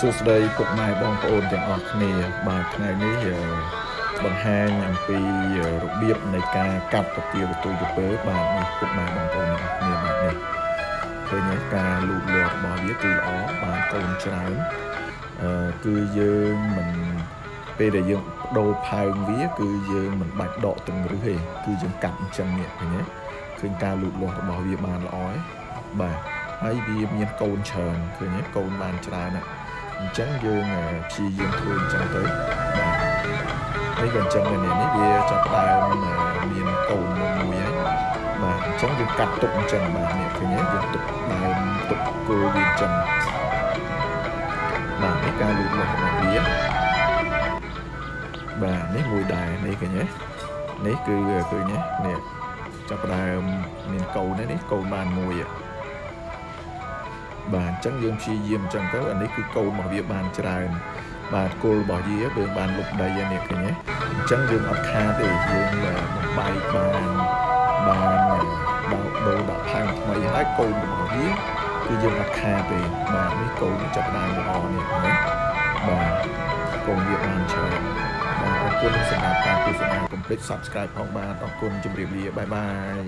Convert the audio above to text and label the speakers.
Speaker 1: សួស្តីពុកម៉ែបងប្អូនទាំងអស់គ្នាបាទថ្ងៃនេះអឺបង្ហាញអំពីរបៀបនៃការកាត់ពទាវទុយទៅពើបាទនេះពុកម៉ែបងប្អូនទាំងអស់គ្នាបាទនេះឃើញទេការលូតលាស់របស់វាគឺល្អបានកូនច្រើនអឺគឺយើងមិនពេលដែលយើងបដូរផើងវា គឺយើងមិនបាច់ដកទាំងរឹសទេគឺយើងកាត់អញ្ចឹងនេះឃើញទេឃើញការលូតលាស់របស់វាបានល្អហើយបាទហើយវាមានកូនច្រើនឃើញទេកូនបានច្រើនណាស់ អញ្ចឹងយើងព្យាយាមធ្វើអញ្ចឹងទៅបាទហើយក៏អញ្ចឹងដែរនេះវាចាប់ផ្ដើមមានកូនមួយមួយហើយបាទអញ្ចឹងយើងកាត់ទុកអញ្ចឹងបាទនេះឃើញទេយើងទុកដើមទុកគល់វាអញ្ចឹងបាទនេះការលូតលាស់របស់វាបាទនេះមួយដែរនេះឃើញទេនេះគឺឃើញទេនេះចាប់ផ្ដើមមានកូននេះកូនបានមួយហ៎ បាទអញ្ចឹងយើងព្យាយាមអញ្ចឹងទៅអានេះគឺកូនរបស់វាបានច្រើនបាទគល់របស់វាយើងបានលុបដីហើយនេះឃើញទេអញ្ចឹងយើងអត់ខាតទេយើងបំបែកបានបានដល់ដូរដាក់ផាំងថ្មីហើយកូនរបស់វាគឺយើងអត់ខាតទេបាទនេះកូនចាប់ដើមល្អនេះឃើញទេបាទកូនវាបានច្រើនបាទអរគុណសម្រាប់ការទស្សនាកុំភ្លេច Subscribe ផងបាទអរគុណជម្រាបលាបាយបាយ